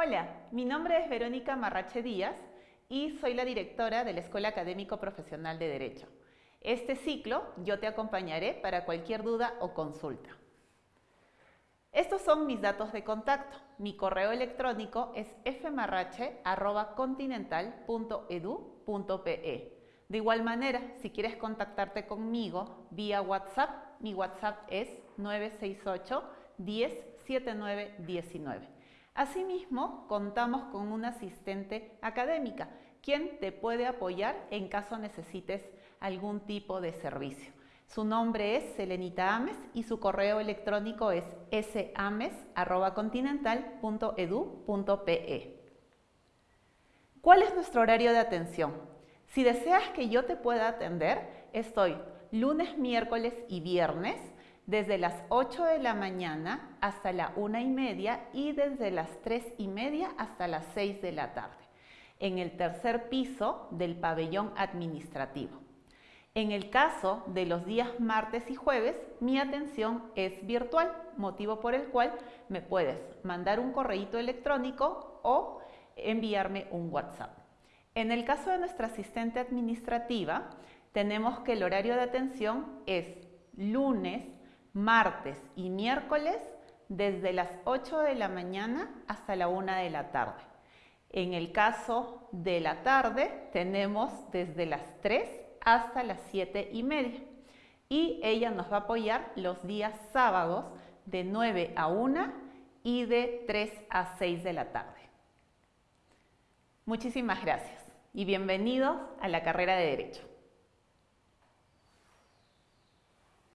Hola, mi nombre es Verónica Marrache Díaz y soy la directora de la Escuela Académico Profesional de Derecho. Este ciclo yo te acompañaré para cualquier duda o consulta. Estos son mis datos de contacto. Mi correo electrónico es fmarrache.continental.edu.pe. De igual manera, si quieres contactarte conmigo vía WhatsApp, mi WhatsApp es 968 10 7919. Asimismo, contamos con una asistente académica, quien te puede apoyar en caso necesites algún tipo de servicio. Su nombre es Selenita Ames y su correo electrónico es sames.continental.edu.pe. ¿Cuál es nuestro horario de atención? Si deseas que yo te pueda atender, estoy lunes, miércoles y viernes desde las 8 de la mañana hasta la una y media y desde las 3 y media hasta las 6 de la tarde, en el tercer piso del pabellón administrativo. En el caso de los días martes y jueves, mi atención es virtual, motivo por el cual me puedes mandar un correo electrónico o enviarme un WhatsApp. En el caso de nuestra asistente administrativa, tenemos que el horario de atención es lunes, martes y miércoles desde las 8 de la mañana hasta la 1 de la tarde. En el caso de la tarde tenemos desde las 3 hasta las 7 y media y ella nos va a apoyar los días sábados de 9 a 1 y de 3 a 6 de la tarde. Muchísimas gracias y bienvenidos a la carrera de Derecho.